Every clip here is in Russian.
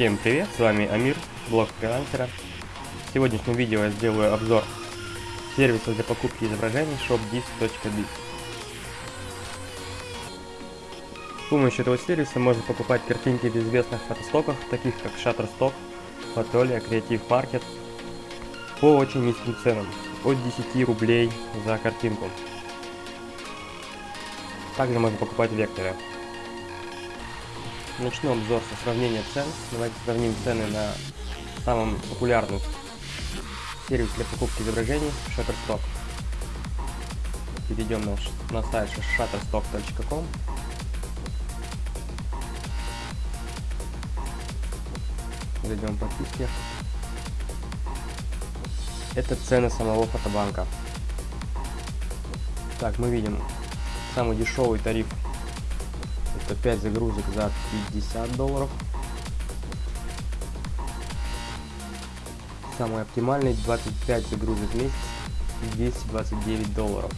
Всем привет, с вами Амир, блог фрилансера. В сегодняшнем видео я сделаю обзор сервиса для покупки изображений shopdis.biz. С помощью этого сервиса можно покупать картинки в известных фотостоках, таких как Shutterstock, Fotolia, Creative Market, по очень низким ценам, от 10 рублей за картинку. Также можно покупать векторы. Начну обзор со сравнения цен. Давайте сравним цены на самом популярном сервис для покупки изображений Shutterstock. Перейдем на, на сайт shutterstock.com. Зайдем по подписки. Это цены самого фотобанка. Так, мы видим самый дешевый тариф это 5 загрузок за 50 долларов. Самый оптимальный 25 загрузок в месяц 229 долларов.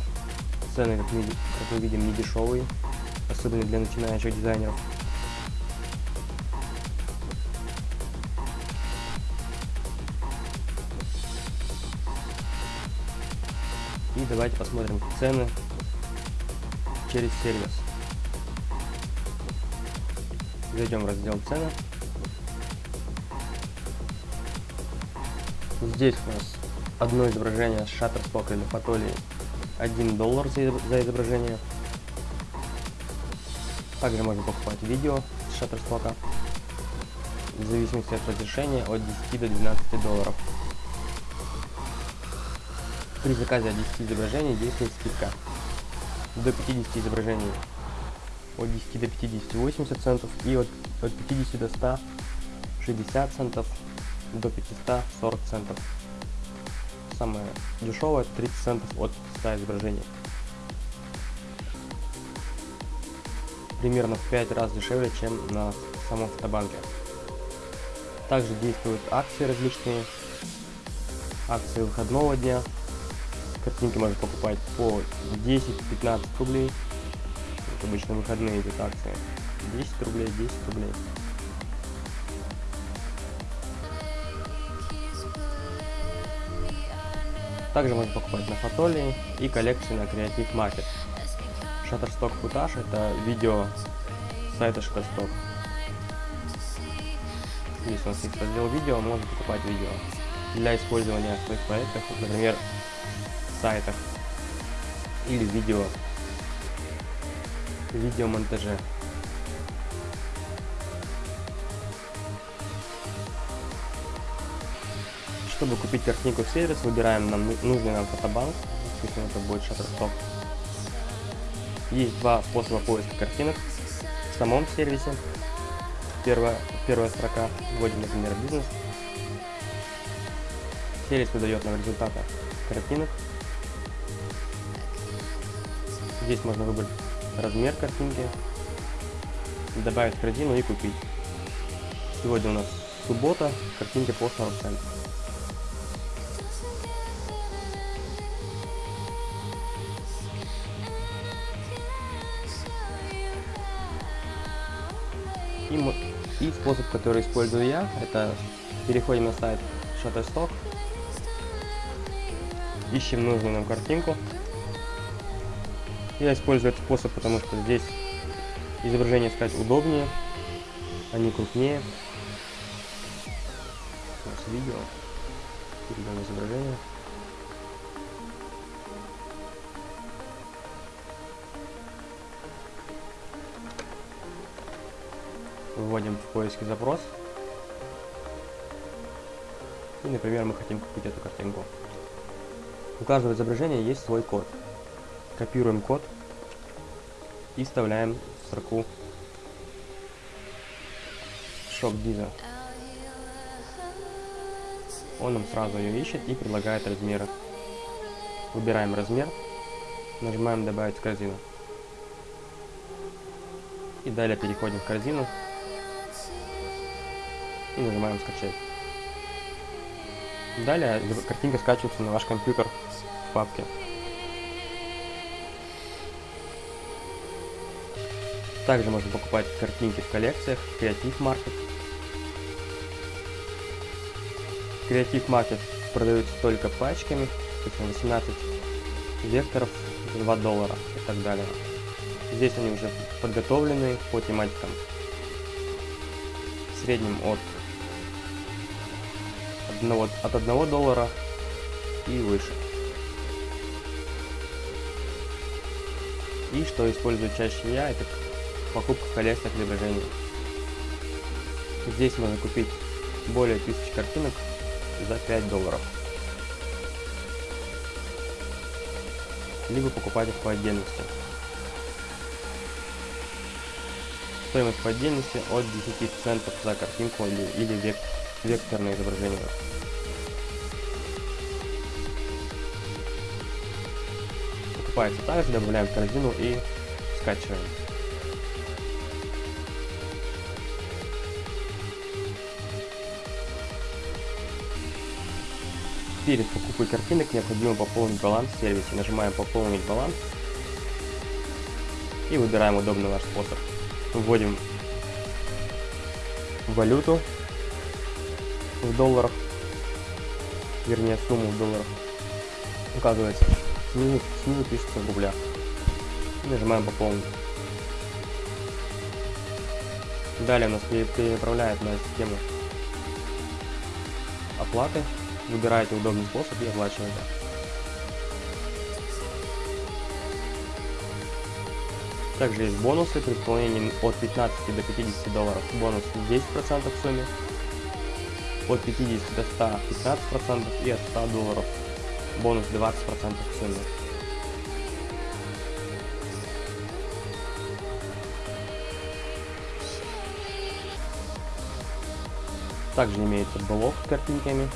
Цены, как мы, как мы видим, не дешевые, особенно для начинающих дизайнеров. И давайте посмотрим цены через сервис. Зайдем в раздел цены. Здесь у нас одно изображение с Shutterstock или Фотолии 1 доллар за изображение. Также можно покупать видео с Shutterstock в зависимости от разрешения от 10 до 12 долларов. При заказе 10 изображений действует скидка до 50 изображений от 10 до 50 80 центов и от, от 50 до 100 60 центов до 500 40 центов. Самое дешевое 30 центов от 100 изображений. Примерно в 5 раз дешевле, чем на самом фотобанке. Также действуют акции различные, акции выходного дня. Картинки можно покупать по 10-15 рублей обычно выходные идут акции. 10 рублей, 10 рублей. Также можно покупать на Фотолии и коллекции на Creative Market. Shutterstock Footage это видео сайта Shutterstock. Здесь у нас есть раздел видео, можно покупать видео для использования в своих проектах, например, сайтах или видео видеомонтаже. Чтобы купить картинку в сервис, выбираем нам нужный нам фотобанк, допустим это будет Shutterstock. Есть два способа поиска картинок в самом сервисе. Первая, первая строка, вводим, например, бизнес. Сервис выдает нам результаты картинок. Здесь можно выбрать размер картинки, добавить в корзину и купить. Сегодня у нас суббота, картинки по 40 центов. И, и способ, который использую я, это переходим на сайт Shutterstock, ищем нужную нам картинку, я использую этот способ, потому что здесь изображение искать удобнее, они крупнее. Нас видео, перейдем изображение. Вводим в поиске запрос. И, например, мы хотим купить эту картинку. У каждого изображения есть свой код. Копируем код и вставляем в строку shop dealer. Он нам сразу ее ищет и предлагает размеры. Выбираем размер, нажимаем добавить в корзину. И далее переходим в корзину и нажимаем скачать. Далее картинка скачивается на ваш компьютер в папке. Также можно покупать картинки в коллекциях, Creative Market. Креатив Market продаются только пачками, это 18 векторов, 2 доллара и так далее. Здесь они уже подготовлены по тематикам. В среднем от 1, от 1 доллара и выше. И что использую чаще я, это покупка коллекции изображений. Здесь можно купить более 1000 картинок за 5 долларов. Либо покупать их по отдельности. Стоимость по отдельности от 10 центов за картинку или, или век, векторное изображение. Покупается также, добавляем в корзину и скачиваем. Перед покупкой картинок необходимо пополнить баланс в сервисе. Нажимаем «Пополнить баланс» и выбираем удобный наш способ. Вводим валюту в долларах, вернее сумму в долларах. Указывается снизу, снизу пишется в рублях. Нажимаем «Пополнить». Далее нас переправляет на систему оплаты Выбираете удобный способ и оплачиваете. Также есть бонусы при выполнении от 15 до 50 долларов. Бонус 10% в сумме. От 50 до 100 15% и от 100 долларов бонус 20% в сумме. Также имеется блок с картинками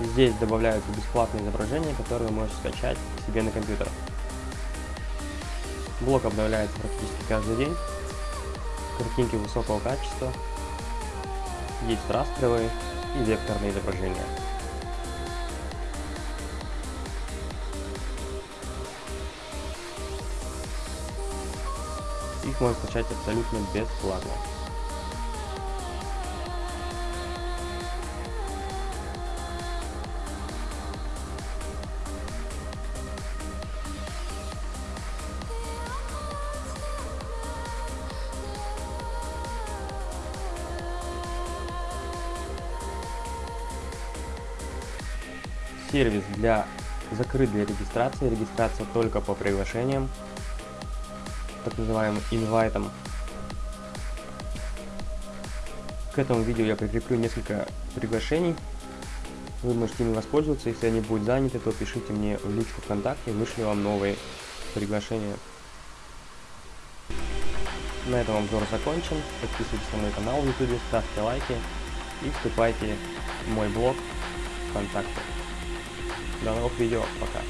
Здесь добавляются бесплатные изображения, которые вы можете скачать себе на компьютер. Блок обновляется практически каждый день. Картинки высокого качества. Есть растровые и векторные изображения. Их можно скачать абсолютно бесплатно. Сервис для закрыт для регистрации, регистрация только по приглашениям, так называемым инвайтам. К этому видео я прикреплю несколько приглашений. Вы можете ими воспользоваться. Если они будут заняты, то пишите мне в личку ВКонтакте, вышлю вам новые приглашения. На этом обзор закончен. Подписывайтесь на мой канал в YouTube, ставьте лайки и вступайте в мой блог ВКонтакте. До новых видео. Пока.